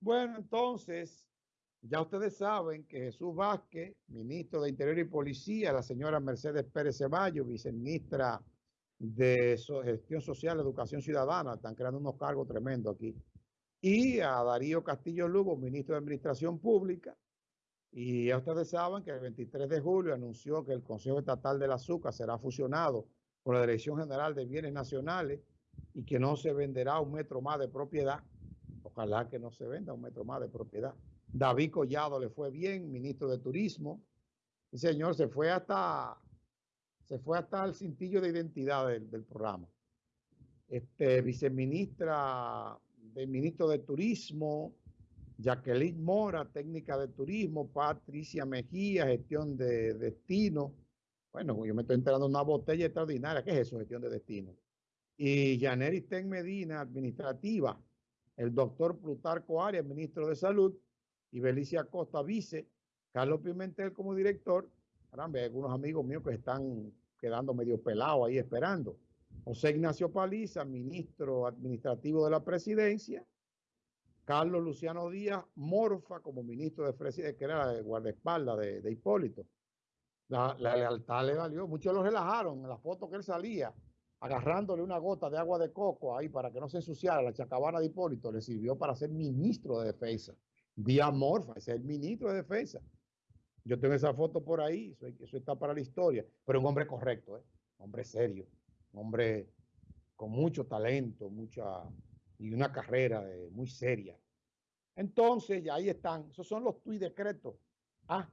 Bueno, entonces, ya ustedes saben que Jesús Vázquez, ministro de Interior y Policía, la señora Mercedes Pérez Ceballos, viceministra de Gestión Social, Educación Ciudadana, están creando unos cargos tremendos aquí, y a Darío Castillo Lugo, ministro de Administración Pública, y ya ustedes saben que el 23 de julio anunció que el Consejo Estatal del Azúcar será fusionado con la Dirección General de Bienes Nacionales y que no se venderá un metro más de propiedad Ojalá que no se venda un metro más de propiedad. David Collado le fue bien, ministro de Turismo. Y señor, se fue hasta se fue hasta el cintillo de identidad del, programa. Este, viceministra del ministro de Turismo, Jacqueline Mora, técnica de turismo, Patricia Mejía, gestión de destino. Bueno, yo me estoy enterando de una botella extraordinaria. ¿Qué es eso, gestión de destino? Y Janeri Ten Medina, administrativa el doctor Plutarco Arias, ministro de Salud, y Belicia Costa, vice, Carlos Pimentel como director. Caramba, hay algunos amigos míos que están quedando medio pelados ahí esperando. José Ignacio Paliza, ministro administrativo de la presidencia. Carlos Luciano Díaz Morfa como ministro de presidencia, que era el guardaespaldas de, Hipólito. La, la, lealtad le valió. Muchos lo relajaron en la foto que él salía agarrándole una gota de agua de coco ahí para que no se ensuciara la chacabana de Hipólito, le sirvió para ser ministro de defensa. Díaz Morfa, es el ministro de defensa. Yo tengo esa foto por ahí, eso, está para la historia. Pero un hombre correcto, ¿eh? un hombre serio, hombre con mucho talento, mucha y una carrera muy seria. Entonces, ya ahí están. Esos son los tuit decretos. Ah,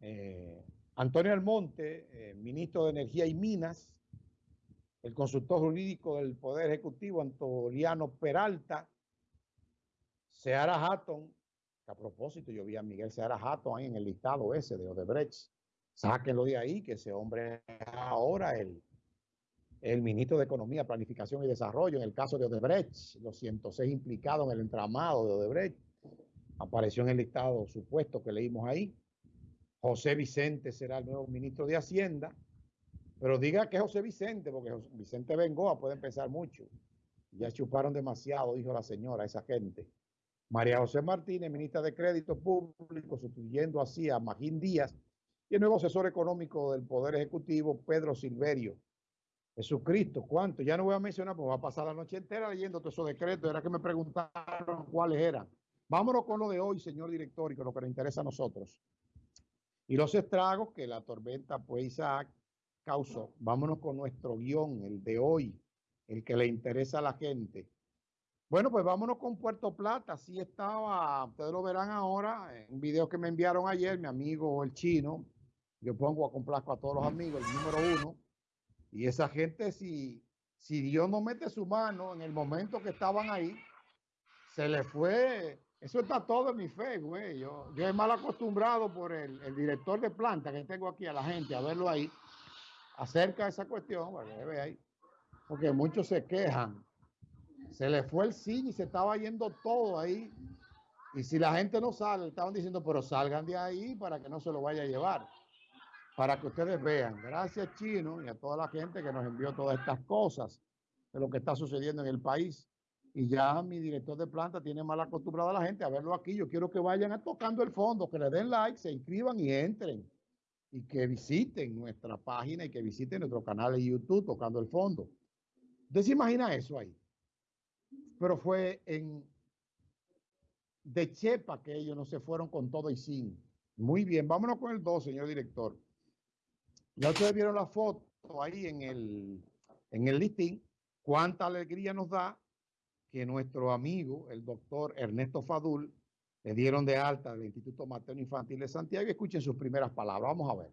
eh, Antonio Almonte, eh, ministro de Energía y Minas, el consultor jurídico del Poder Ejecutivo, Antoliano Peralta, Seara Hatton, que a propósito yo vi a Miguel Seara Hatton ahí en el listado ese de Odebrecht, sáquenlo de ahí, que ese hombre ahora el, el ministro de Economía, Planificación y Desarrollo, en el caso de Odebrecht, los 106 implicados en el entramado de Odebrecht, apareció en el listado supuesto que leímos ahí. José Vicente será el nuevo ministro de Hacienda. Pero diga que José Vicente, porque Vicente Bengoa puede empezar mucho. Ya chuparon demasiado, dijo la señora, esa gente. María José Martínez, ministra de Crédito Público, sustituyendo así a Magín Díaz. Y el nuevo asesor económico del Poder Ejecutivo, Pedro Silverio. Jesucristo, ¿cuánto? Ya no voy a mencionar, porque va a pasar la noche entera leyendo todos esos decretos. Era que me preguntaron cuáles eran. Vámonos con lo de hoy, señor director, y con lo que nos interesa a nosotros y los estragos que la tormenta pues Isaac causó. Vámonos con nuestro guion, el de hoy, el que le interesa a la gente. Bueno, pues vámonos con Puerto Plata. Así estaba, ustedes lo verán ahora, en un video que me enviaron ayer, mi amigo el chino. Yo pongo a complazco a todos los amigos, el número uno. Y esa gente, si, si Dios no mete su mano en el momento que estaban ahí, se le fue eso está todo en mi fe, güey. Yo, yo he mal acostumbrado por el, director de planta que tengo aquí a la gente a verlo ahí acerca de esa cuestión, ahí. porque muchos se quejan. Se le fue el cine y se estaba yendo todo ahí. Y si la gente no sale, estaban diciendo, pero salgan de ahí para que no se lo vaya a llevar. Para que ustedes vean. Gracias, Chino, y a toda la gente que nos envió todas estas cosas de lo que está sucediendo en el país y ya mi director de planta tiene mal acostumbrado a la gente a verlo aquí. Yo quiero que vayan a tocando el fondo, que le den like, se inscriban y entren. Y que visiten nuestra página y que visiten nuestro canal de YouTube tocando el fondo. ¿Usted se imagina eso ahí? Pero fue en de Chepa que ellos no se fueron con todo y sin. Muy bien, vámonos con el 2, señor director. Ya ustedes vieron la foto ahí en el, en el listing. Cuánta alegría nos da que nuestro amigo, el doctor Ernesto Fadul, le dieron de alta del Instituto Materno Infantil de Santiago. Escuchen sus primeras palabras. Vamos a ver.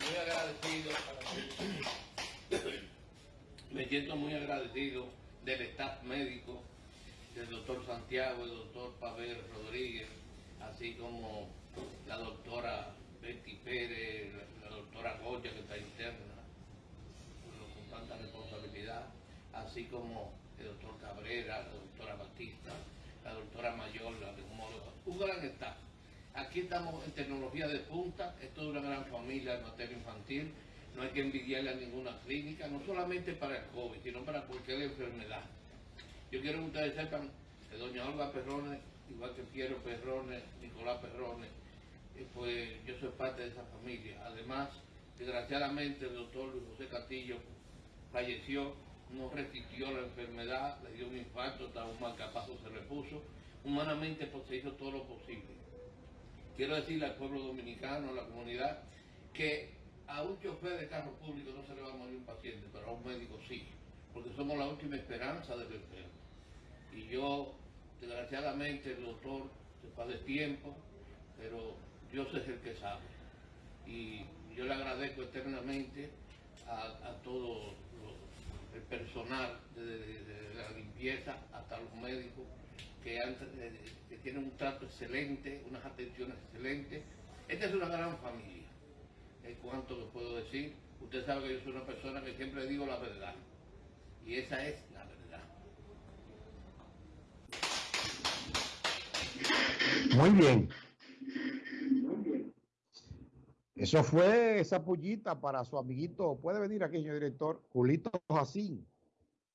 Muy agradecido. Me siento muy agradecido del staff médico el doctor Santiago, el doctor Pavel Rodríguez, así como la doctora Betty Pérez, la, doctora Goya que está interna, con tanta responsabilidad, así como el doctor Cabrera, la doctora Batista, la doctora Mayor, la de un gran staff. Aquí estamos en tecnología de punta, esto es una gran familia de materia infantil, no hay que envidiarle a ninguna clínica, no solamente para el COVID, sino para cualquier enfermedad. Yo quiero que ustedes sepan que doña Olga Perrone, igual que Piero Perrone, Nicolás Perrone, eh, pues yo soy parte de esa familia. Además, desgraciadamente el doctor Luis José Castillo falleció, no resistió la enfermedad, le dio un infarto, estaba un marcapaso, se repuso. Humanamente pues, se hizo todo lo posible quiero decirle al pueblo dominicano, a la comunidad, que a un chofer de carro público no se le va a morir un paciente, pero a un médico sí, porque somos la última esperanza del enfermo. Y yo, desgraciadamente, el doctor se fue de tiempo, pero Dios es el que sabe. Y yo le agradezco eternamente a, todo el personal de la limpieza, hasta los médicos, que, tienen un trato excelente, unas atenciones excelentes. Esta es una gran familia, en cuanto que puedo decir. Usted sabe que yo soy una persona que siempre digo la verdad. Y esa es la verdad. Muy bien. Eso fue esa pullita para su amiguito. Puede venir aquí, señor director, Julito Jacín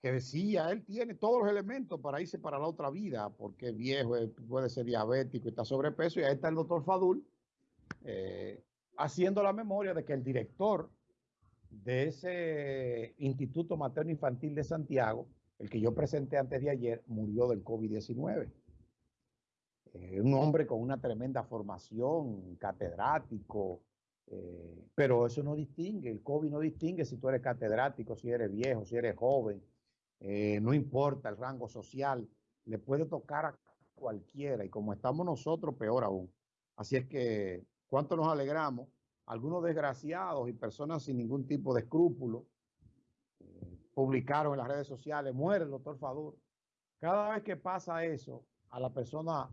que decía, él tiene todos los elementos para irse para la otra vida, porque es viejo, puede ser diabético, está sobrepeso, y ahí está el doctor Fadul eh, haciendo la memoria de que el director de ese Instituto Materno Infantil de Santiago, el que yo presenté antes de ayer, murió del COVID-19. Eh, un hombre con una tremenda formación, catedrático, eh, pero eso no distingue, el COVID no distingue si tú eres catedrático, si eres viejo, si eres joven, eh, no importa el rango social, le puede tocar a cualquiera y como estamos nosotros, peor aún. Así es que, ¿cuánto nos alegramos? Algunos desgraciados y personas sin ningún tipo de escrúpulo eh, publicaron en las redes sociales, muere el doctor Fadur. Cada vez que pasa eso, a la persona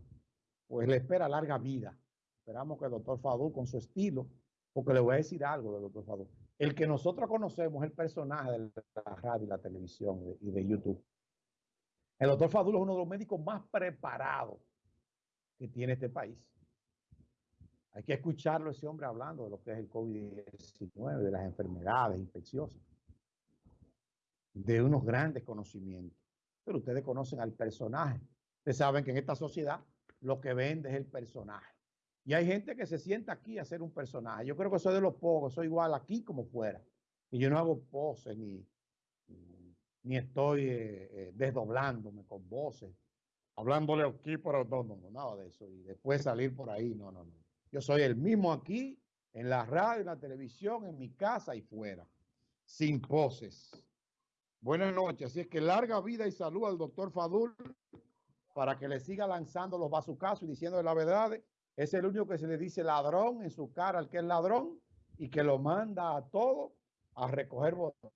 pues le espera larga vida. Esperamos que el doctor Fadur con su estilo, porque le voy a decir algo del doctor Fadur. El que nosotros conocemos, el personaje de la radio y la televisión y de YouTube. El doctor Fadulo es uno de los médicos más preparados que tiene este país. Hay que escucharlo ese hombre hablando de lo que es el COVID-19, de las enfermedades infecciosas, de unos grandes conocimientos. Pero ustedes conocen al personaje. Ustedes saben que en esta sociedad lo que vende es el personaje. Y hay gente que se sienta aquí a ser un personaje. Yo creo que soy de los pocos, soy igual aquí como fuera. Y yo no hago poses ni, ni estoy eh, eh, desdoblándome con voces, hablándole aquí, no, no, nada de eso. Y después salir por ahí, no, no, no. Yo soy el mismo aquí, en la radio, en la televisión, en mi casa y fuera, sin poses. Buenas noches. Así es que larga vida y salud al doctor Fadul para que le siga lanzando los bazucazos y diciendo la verdad es el único que se le dice ladrón en su cara al que es ladrón y que lo manda a todo a recoger votos.